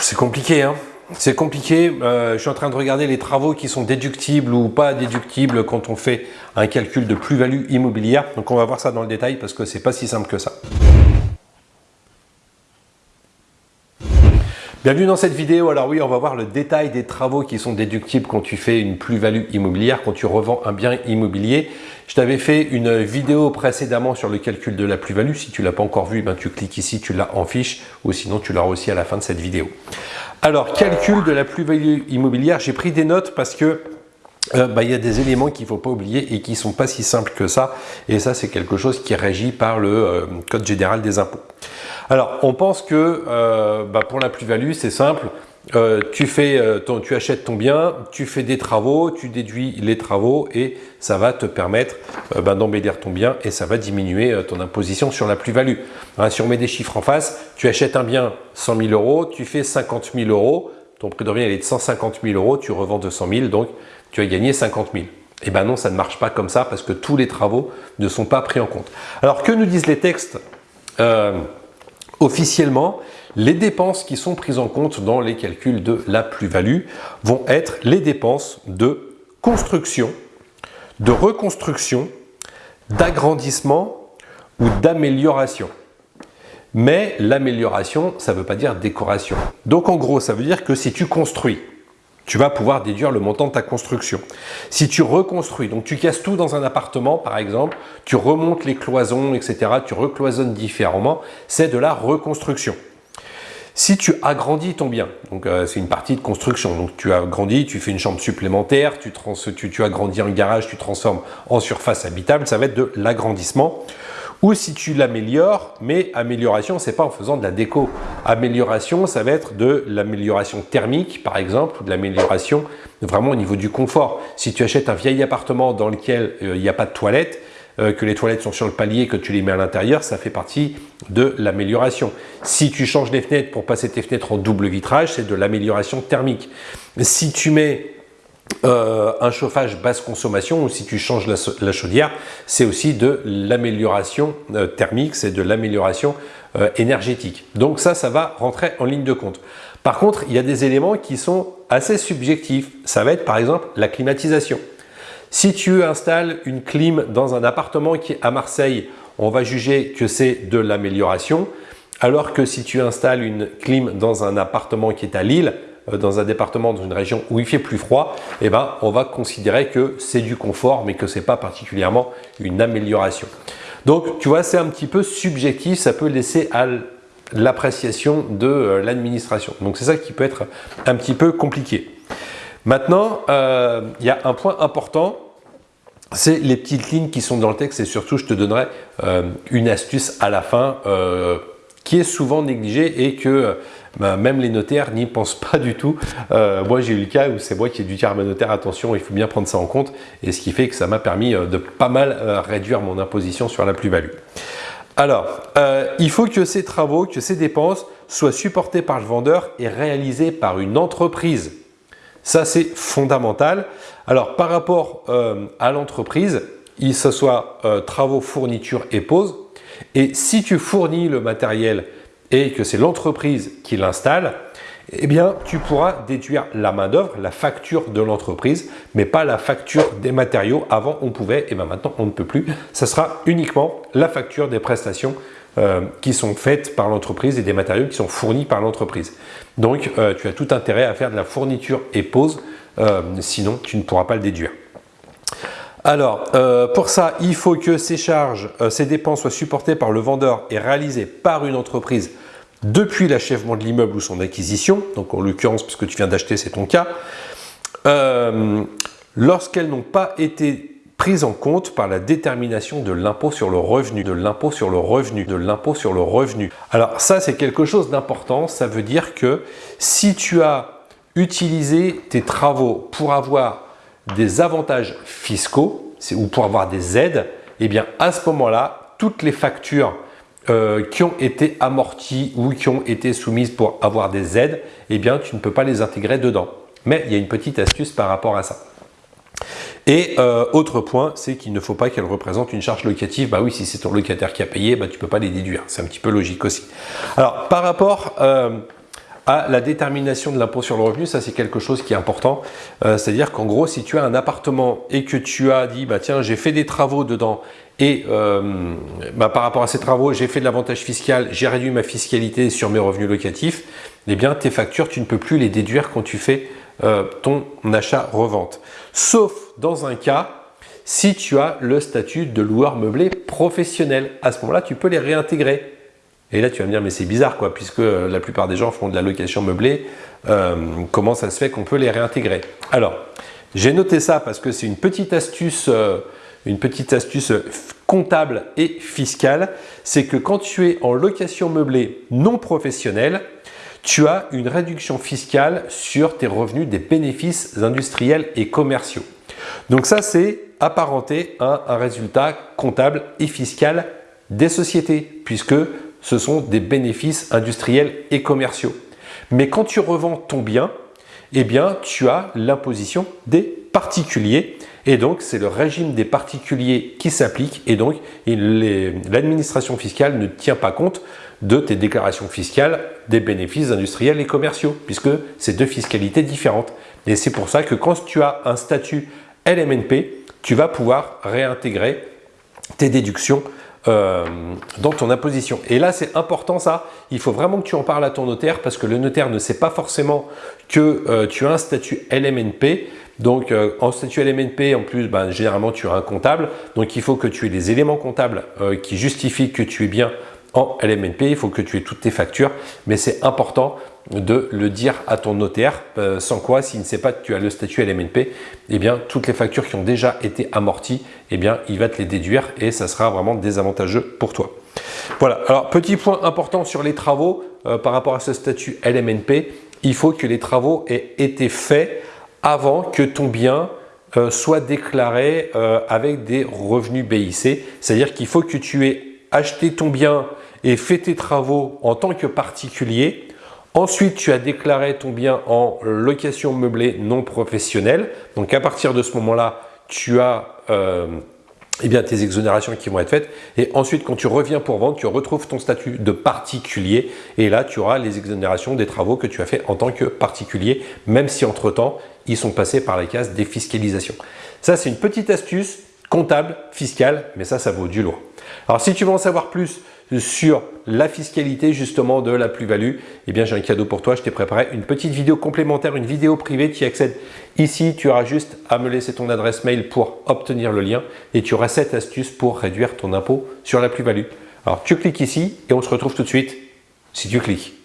C'est compliqué, hein c'est compliqué, euh, je suis en train de regarder les travaux qui sont déductibles ou pas déductibles quand on fait un calcul de plus-value immobilière. Donc on va voir ça dans le détail parce que c'est pas si simple que ça. Bienvenue dans cette vidéo. Alors oui, on va voir le détail des travaux qui sont déductibles quand tu fais une plus-value immobilière, quand tu revends un bien immobilier. Je t'avais fait une vidéo précédemment sur le calcul de la plus-value. Si tu l'as pas encore vu, ben, tu cliques ici, tu l'as en fiche ou sinon tu l'auras aussi à la fin de cette vidéo. Alors, calcul de la plus-value immobilière, j'ai pris des notes parce que euh, bah, il y a des éléments qu'il ne faut pas oublier et qui ne sont pas si simples que ça. Et ça, c'est quelque chose qui est régi par le euh, Code général des impôts. Alors, on pense que euh, bah, pour la plus-value, c'est simple. Tu, fais, euh, tu achètes ton bien, tu fais des travaux, tu déduis les travaux et ça va te permettre ben, d'embellir ton bien et ça va diminuer ton imposition sur la plus-value. Hein, si on met des chiffres en face, tu achètes un bien 100 000 euros, tu fais 50 000 euros, ton prix de revient est de 150 000 euros, tu revends 200 000, donc tu as gagné 50 000. Eh ben non, ça ne marche pas comme ça parce que tous les travaux ne sont pas pris en compte. Alors que nous disent les textes Officiellement, les dépenses qui sont prises en compte dans les calculs de la plus-value vont être les dépenses de construction, de reconstruction, d'agrandissement ou d'amélioration. Mais l'amélioration, ça ne veut pas dire décoration. Donc en gros, ça veut dire que si tu construis, tu vas pouvoir déduire le montant de ta construction. Si tu reconstruis, donc tu casses tout dans un appartement par exemple, tu remontes les cloisons, etc., tu recloisonnes différemment, c'est de la reconstruction. Si tu agrandis ton bien, donc euh, c'est une partie de construction, donc tu agrandis, tu fais une chambre supplémentaire, tu, tu, tu agrandis un garage, tu transformes en surface habitable, ça va être de l'agrandissement ou si tu l'améliores, mais amélioration, c'est pas en faisant de la déco. Amélioration, ça va être de l'amélioration thermique, par exemple, ou de l'amélioration vraiment au niveau du confort. Si tu achètes un vieil appartement dans lequel euh, il n'y a pas de toilette, euh, que les toilettes sont sur le palier, que tu les mets à l'intérieur, ça fait partie de l'amélioration. Si tu changes les fenêtres pour passer tes fenêtres en double vitrage, c'est de l'amélioration thermique. Si tu mets euh, un chauffage basse consommation ou si tu changes la, chaudière, c'est aussi de l'amélioration euh, thermique, c'est de l'amélioration euh, énergétique. Donc ça, ça va rentrer en ligne de compte. Par contre, il y a des éléments qui sont assez subjectifs. Ça va être par exemple la climatisation. Si tu installes une clim dans un appartement qui est à Marseille, on va juger que c'est de l'amélioration. Alors que si tu installes une clim dans un appartement qui est à Lille, dans un département, dans une région où il fait plus froid, eh ben, on va considérer que c'est du confort, mais que ce n'est pas particulièrement une amélioration. Donc, tu vois, c'est un petit peu subjectif, ça peut laisser à l'appréciation de euh, l'administration. Donc, c'est ça qui peut être un petit peu compliqué. Maintenant, euh, il y a un point important, c'est les petites lignes qui sont dans le texte et surtout, je te donnerai une astuce à la fin qui est souvent négligée et que bah, même les notaires n'y pensent pas du tout. Euh, moi, j'ai eu le cas où c'est moi qui ai dû dire à notaire, attention, il faut bien prendre ça en compte. Et ce qui fait que ça m'a permis euh, de pas mal euh, réduire mon imposition sur la plus-value. Alors, il faut que ces travaux, que ces dépenses soient supportés par le vendeur et réalisés par une entreprise. Ça, c'est fondamental. Alors, par rapport à l'entreprise, il se soit travaux, fournitures et pose. Et si tu fournis le matériel et que c'est l'entreprise qui l'installe, eh bien, tu pourras déduire la main-d'œuvre, la facture de l'entreprise, mais pas la facture des matériaux. Avant, on pouvait, et bien maintenant, on ne peut plus. Ça sera uniquement la facture des prestations euh, qui sont faites par l'entreprise et des matériaux qui sont fournis par l'entreprise. Donc, euh, tu as tout intérêt à faire de la fourniture et pose, euh, sinon tu ne pourras pas le déduire. Alors, pour ça, il faut que ces charges, ces dépenses soient supportées par le vendeur et réalisées par une entreprise depuis l'achèvement de l'immeuble ou son acquisition, donc en l'occurrence, puisque tu viens d'acheter, c'est ton cas, euh, lorsqu'elles n'ont pas été prises en compte par la détermination de l'impôt sur le revenu, de l'impôt sur le revenu, de l'impôt sur le revenu. Alors ça, c'est quelque chose d'important. Ça veut dire que si tu as utilisé tes travaux pour avoir des avantages fiscaux ou pour avoir des aides, eh bien à ce moment-là, toutes les factures euh, qui ont été amorties ou qui ont été soumises pour avoir des aides, eh bien, tu ne peux pas les intégrer dedans. Mais il y a une petite astuce par rapport à ça. Et euh, autre point, c'est qu'il ne faut pas qu'elle représente une charge locative. Bah oui, si c'est ton locataire qui a payé, bah, tu ne peux pas les déduire. C'est un petit peu logique aussi. Alors, par rapport euh, à la détermination de l'impôt sur le revenu, ça c'est quelque chose qui est important. Euh, c'est-à-dire qu'en gros, si tu as un appartement et que tu as dit, bah tiens, j'ai fait des travaux dedans et euh, bah, par rapport à ces travaux, j'ai fait de l'avantage fiscal, j'ai réduit ma fiscalité sur mes revenus locatifs, eh bien tes factures, tu ne peux plus les déduire quand tu fais euh, ton achat-revente. Sauf dans un cas, si tu as le statut de loueur meublé professionnel. À ce moment-là, tu peux les réintégrer. Et là, tu vas me dire, mais c'est bizarre, quoi, puisque euh, la plupart des gens font de la location meublée. Euh, comment ça se fait qu'on peut les réintégrer? Alors, j'ai noté ça parce que c'est une petite astuce, euh, une petite astuce comptable et fiscale. C'est que quand tu es en location meublée non professionnelle, tu as une réduction fiscale sur tes revenus des bénéfices industriels et commerciaux. Donc ça, c'est apparenté à un résultat comptable et fiscal des sociétés, puisque ce sont des bénéfices industriels et commerciaux. Mais quand tu revends ton bien, eh bien, tu as l'imposition des particuliers et donc c'est le régime des particuliers qui s'applique et donc l'administration fiscale ne tient pas compte de tes déclarations fiscales des bénéfices industriels et commerciaux puisque c'est deux fiscalités différentes. Et c'est pour ça que quand tu as un statut LMNP, tu vas pouvoir réintégrer tes déductions euh, dans ton imposition. Et là, c'est important ça, il faut vraiment que tu en parles à ton notaire parce que le notaire ne sait pas forcément que euh, tu as un statut LMNP. Donc, euh, en statut LMNP, en plus, ben, généralement, tu as un comptable. Donc, il faut que tu aies des éléments comptables qui justifient que tu es bien LMNP. Il faut que tu aies toutes tes factures, mais c'est important de le dire à ton notaire, euh, sans quoi, s'il ne sait pas que tu as le statut LMNP, eh bien, toutes les factures qui ont déjà été amorties, eh bien, il va te les déduire et ça sera vraiment désavantageux pour toi. Voilà, alors petit point important sur les travaux euh, par rapport à ce statut LMNP, il faut que les travaux aient été faits avant que ton bien euh, soit déclaré avec des revenus BIC, c'est-à-dire qu'il faut que tu aies acheté ton bien et fait tes travaux en tant que particulier Ensuite, tu as déclaré ton bien en location meublée non professionnelle. Donc, à partir de ce moment-là, tu as euh, eh bien, tes exonérations qui vont être faites. Et ensuite, quand tu reviens pour vendre, tu retrouves ton statut de particulier. Et là, tu auras les exonérations des travaux que tu as fait en tant que particulier, même si entre-temps, ils sont passés par la case défiscalisation. Ça, c'est une petite astuce comptable, fiscale, mais ça, ça vaut du lourd. Alors, si tu veux en savoir plus sur la fiscalité justement de la plus-value, eh bien j'ai un cadeau pour toi. Je t'ai préparé une petite vidéo complémentaire, une vidéo privée. Tu y accèdes ici. Tu auras juste à me laisser ton adresse mail pour obtenir le lien et tu auras cette astuce pour réduire ton impôt sur la plus-value. Alors tu cliques ici et on se retrouve tout de suite si tu cliques.